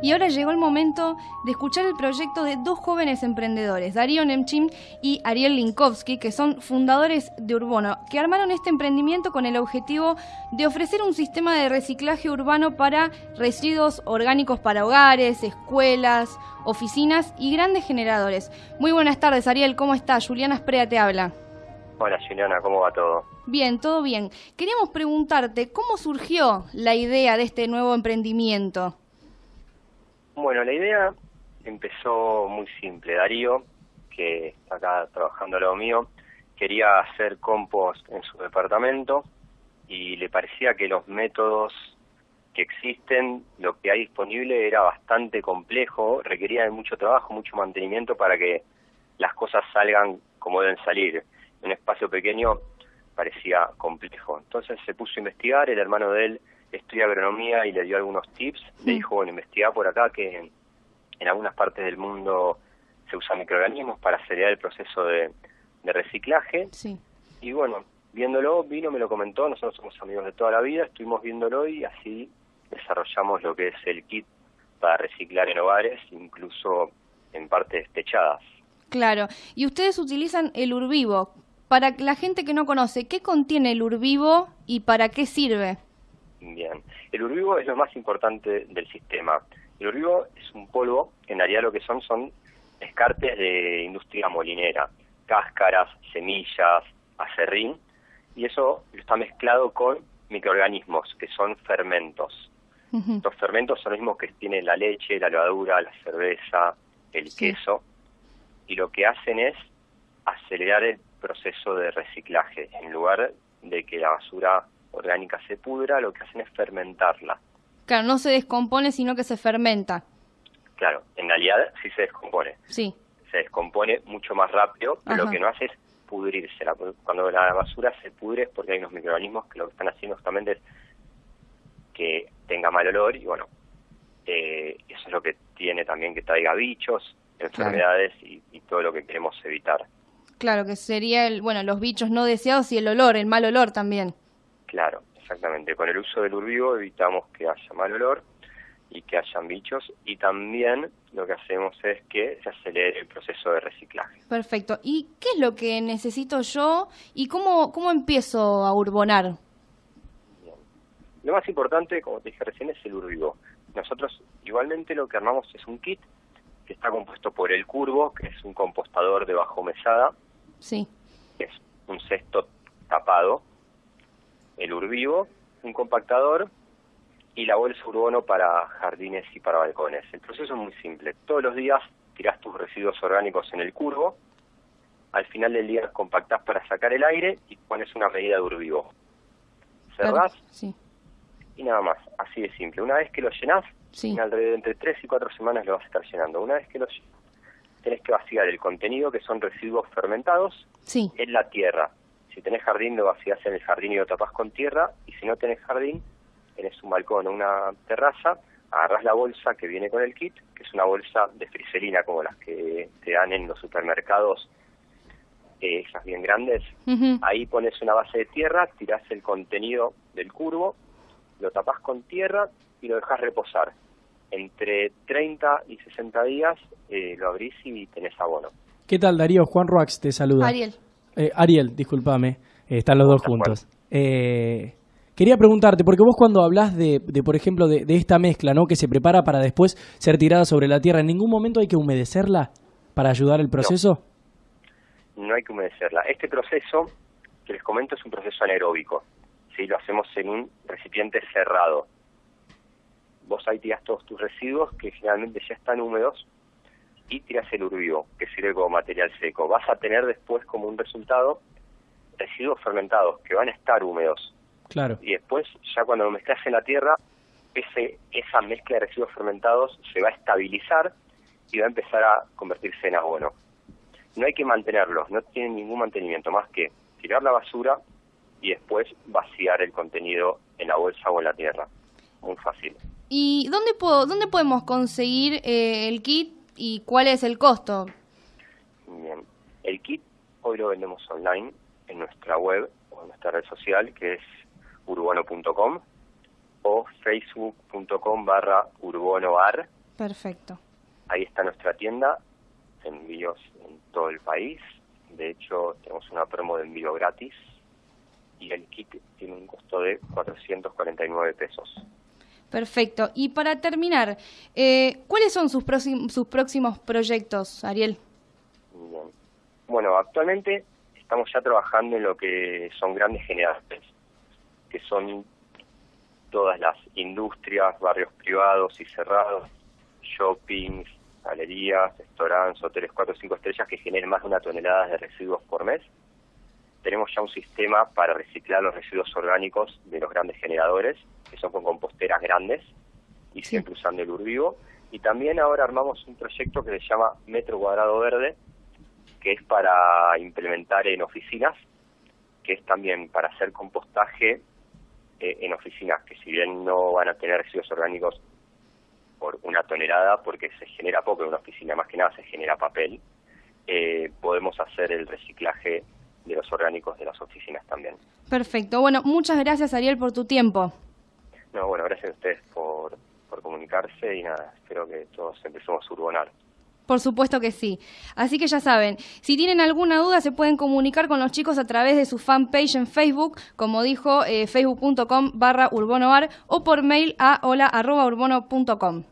Y ahora llegó el momento de escuchar el proyecto de dos jóvenes emprendedores, Darío Nemchim y Ariel Linkowski, que son fundadores de Urbono, que armaron este emprendimiento con el objetivo de ofrecer un sistema de reciclaje urbano para residuos orgánicos para hogares, escuelas, oficinas y grandes generadores. Muy buenas tardes, Ariel, ¿cómo estás? Juliana Esprea te habla. Hola Juliana, ¿cómo va todo? Bien, todo bien. Queríamos preguntarte, ¿cómo surgió la idea de este nuevo emprendimiento? Bueno, la idea empezó muy simple. Darío, que está acá trabajando a lo mío, quería hacer compost en su departamento y le parecía que los métodos que existen, lo que hay disponible era bastante complejo, requería de mucho trabajo, mucho mantenimiento para que las cosas salgan como deben salir. En un espacio pequeño parecía complejo. Entonces se puso a investigar, el hermano de él estudia agronomía y le dio algunos tips. Le dijo, bueno, investiga por acá que en, algunas partes del mundo se usan microorganismos para acelerar el proceso de, reciclaje. Sí. Y bueno, viéndolo, vino, me lo comentó, nosotros somos amigos de toda la vida, estuvimos viéndolo y así desarrollamos lo que es el kit para reciclar en hogares, incluso en partes techadas. Claro, y ustedes utilizan el urbivo. Para la gente que no conoce, ¿qué contiene el urbivo y para qué sirve? Bien. El urbivo es lo más importante del sistema. El urbivo es un polvo, en realidad lo que son son escartes de industria molinera, cáscaras, semillas, acerrín, y eso está mezclado con microorganismos, que son fermentos. Los fermentos son los mismos que tiene la leche, la levadura, la cerveza, el queso, y lo que hacen es acelerar el proceso de reciclaje, en lugar de que la basura orgánica se pudra, lo que hacen es fermentarla. Claro, no se descompone, sino que se fermenta. Claro, en realidad sí se descompone. Sí. Se descompone mucho más rápido, pero lo que no hace es pudrirse. Cuando la basura se pudre es porque hay unos microorganismos que lo que están haciendo justamente es que tenga mal olor y bueno, eh, eso es lo que tiene también que traiga bichos, enfermedades y, y, todo lo que queremos evitar. Claro, que sería el, bueno, los bichos no deseados y el olor, el mal olor también. Claro, exactamente. Con el uso del urbivo evitamos que haya mal olor y que hayan bichos y también lo que hacemos es que se acelere el proceso de reciclaje. Perfecto. ¿Y qué es lo que necesito yo y cómo, cómo empiezo a urbonar? Lo más importante, como te dije recién, es el urbivo. Nosotros igualmente lo que armamos es un kit que está compuesto por el curvo, que es un compostador de bajo mesada. Sí. es un cesto tapado el urbivo, un compactador y la bolsa urbono para jardines y para balcones. El proceso es muy simple. Todos los días tirás tus residuos orgánicos en el curvo, al final del día compactás para sacar el aire y pones una medida de urbivo. Cerrás y nada más, así de simple. Una vez que lo llenás, en alrededor entre 3 y 4 semanas lo vas a estar llenando. Una vez que lo tenés que vaciar el contenido, que son residuos fermentados, en la tierra. Si tenés jardín, lo vacías en el jardín y lo tapas con tierra. Y si no tenés jardín, tenés un balcón o una terraza, agarras la bolsa que viene con el kit, que es una bolsa de friselina como las que te dan en los supermercados, eh, esas bien grandes. Ahí pones una base de tierra, tirás el contenido del curvo, lo tapas con tierra y lo dejas reposar. Entre 30 y 60 días eh, lo abrís y tenés abono. ¿Qué tal, Darío? Juan Roax te saluda. Ariel. Eh, Ariel, discúlpame, eh, están los dos juntos. Eh, quería preguntarte, porque vos cuando hablas de, por ejemplo, de, esta mezcla, ¿no? Que se prepara para después ser tirada sobre la tierra, ¿en ningún momento hay que humedecerla para ayudar el proceso? No, hay que humedecerla. Este proceso que les comento es un proceso anaeróbico. ¿sí? Lo hacemos en un recipiente cerrado. Vos ahí tirás todos tus residuos que generalmente ya están húmedos y tiras el urbivo, que sirve como material seco. Vas a tener después como un resultado residuos fermentados que van a estar húmedos. Claro. Y después, ya cuando lo mezclas en la tierra, ese, esa mezcla de residuos fermentados se va a estabilizar y va a empezar a convertirse en abono. No hay que mantenerlos, no tienen ningún mantenimiento más que tirar la basura y después vaciar el contenido en la bolsa o en la tierra. Muy fácil. ¿Y dónde, puedo, dónde podemos conseguir eh, el kit ¿Y cuál es el costo? Bien, el kit hoy lo vendemos online en nuestra web o en nuestra red social que es urbano.com o facebook.com barra urbonoar Perfecto. Ahí está nuestra tienda, envíos en todo el país. De hecho, tenemos una promo de envío gratis y el kit tiene un costo de 449 pesos. Perfecto. Y para terminar, eh, ¿cuáles son sus, sus próximos proyectos, Ariel? Bueno, actualmente estamos ya trabajando en lo que son grandes generadores, que son todas las industrias, barrios privados y cerrados, shoppings, galerías, restaurantes, hoteles 4 o 5 estrellas que generen más de una tonelada de residuos por mes. Tenemos ya un sistema para reciclar los residuos orgánicos de los grandes generadores, que son con composteras grandes y siempre usando el urbivo. Y también ahora armamos un proyecto que se llama Metro Cuadrado Verde, que es para implementar en oficinas, que es también para hacer compostaje eh, en oficinas, que si bien no van a tener residuos orgánicos por una tonelada, porque se genera poco en una oficina, más que nada se genera papel, eh, podemos hacer el reciclaje de los orgánicos de las oficinas también. Perfecto. Bueno, muchas gracias Ariel por tu tiempo. No, bueno, gracias a ustedes por, comunicarse y nada, espero que todos empecemos a urbanar. Por supuesto que sí. Así que ya saben, si tienen alguna duda se pueden comunicar con los chicos a través de su fanpage en Facebook, como dijo, eh, facebook.com barra urbonoar o por mail a hola.urbono.com.